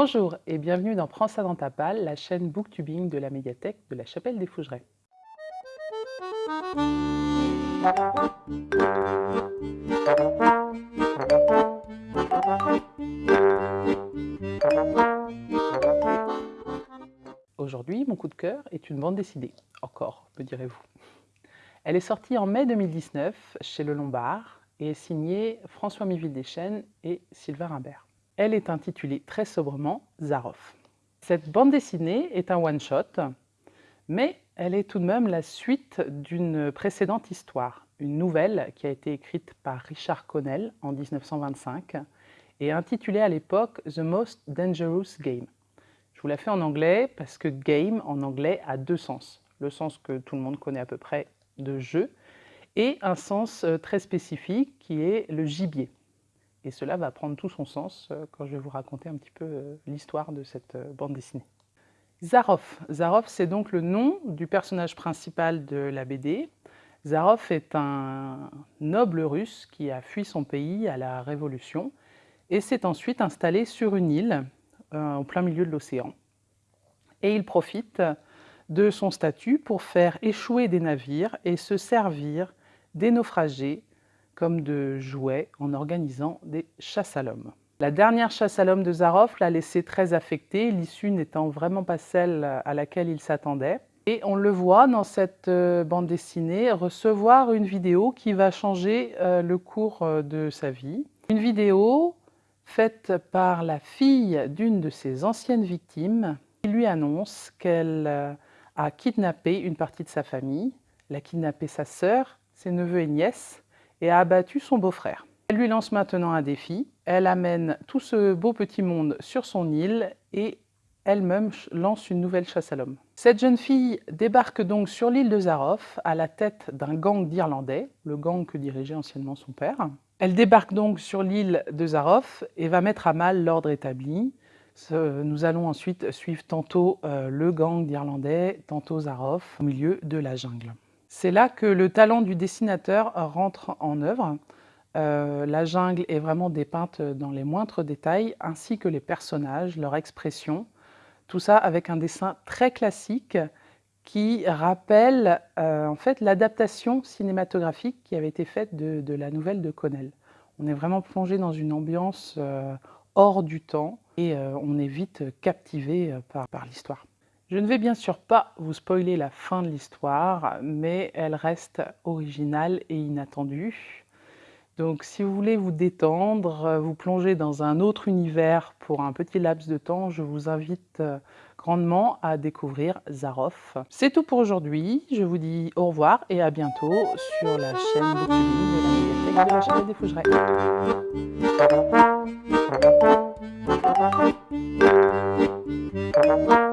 Bonjour et bienvenue dans Prends ça dans ta palle, la chaîne booktubing de la médiathèque de la Chapelle des Fougerets. Aujourd'hui, mon coup de cœur est une bande dessinée. Encore, me direz-vous. Elle est sortie en mai 2019 chez Le Lombard et est signée François Miville Deschênes et Sylvain Rimbert. Elle est intitulée très sobrement Zaroff. Cette bande dessinée est un one-shot, mais elle est tout de même la suite d'une précédente histoire, une nouvelle qui a été écrite par Richard Connell en 1925 et intitulée à l'époque The Most Dangerous Game. Je vous la fais en anglais parce que game en anglais a deux sens. Le sens que tout le monde connaît à peu près de jeu et un sens euh, très spécifique qui est le gibier. Et cela va prendre tout son sens euh, quand je vais vous raconter un petit peu euh, l'histoire de cette bande dessinée. Zaroff. Zaroff, c'est donc le nom du personnage principal de la BD. Zaroff est un noble russe qui a fui son pays à la Révolution et s'est ensuite installé sur une île euh, au plein milieu de l'océan. Et il profite de son statut pour faire échouer des navires et se servir des naufragés comme de jouets en organisant des chasses à l'homme. La dernière chasse à l'homme de Zaroff l'a laissé très affecté, l'issue n'étant vraiment pas celle à laquelle il s'attendait. Et on le voit dans cette euh, bande dessinée recevoir une vidéo qui va changer euh, le cours de sa vie. Une vidéo faite par la fille d'une de ses anciennes victimes, qui lui annonce qu'elle euh, a kidnappé une partie de sa famille, elle a kidnappé sa sœur, ses neveux et nièces, et a abattu son beau-frère. Elle lui lance maintenant un défi, elle amène tout ce beau petit monde sur son île et elle-même lance une nouvelle chasse à l'homme. Cette jeune fille débarque donc sur l'île de Zaroff à la tête d'un gang d'Irlandais, le gang que dirigeait anciennement son père. Elle débarque donc sur l'île de Zaroff et va mettre à mal l'ordre établi. Nous allons ensuite suivre tantôt euh, le gang d'Irlandais, tantôt Zaroff, au milieu de la jungle. C'est là que le talent du dessinateur rentre en œuvre. Euh, la jungle est vraiment dépeinte dans les moindres détails, ainsi que les personnages, leur expression. Tout ça avec un dessin très classique qui rappelle euh, en fait l'adaptation cinématographique qui avait été faite de, la nouvelle de Connell. On est vraiment plongé dans une ambiance euh, hors du temps et on est vite captivé par l'histoire. Je ne vais bien sûr pas vous spoiler la fin de l'histoire, mais elle reste originale et inattendue. Donc si vous voulez vous détendre, vous plonger dans un autre univers pour un petit laps de temps, je vous invite grandement à découvrir Zaroff. C'est tout pour aujourd'hui, je vous dis au revoir et à bientôt sur la chaîne de la médiathèque de la des Fougerets.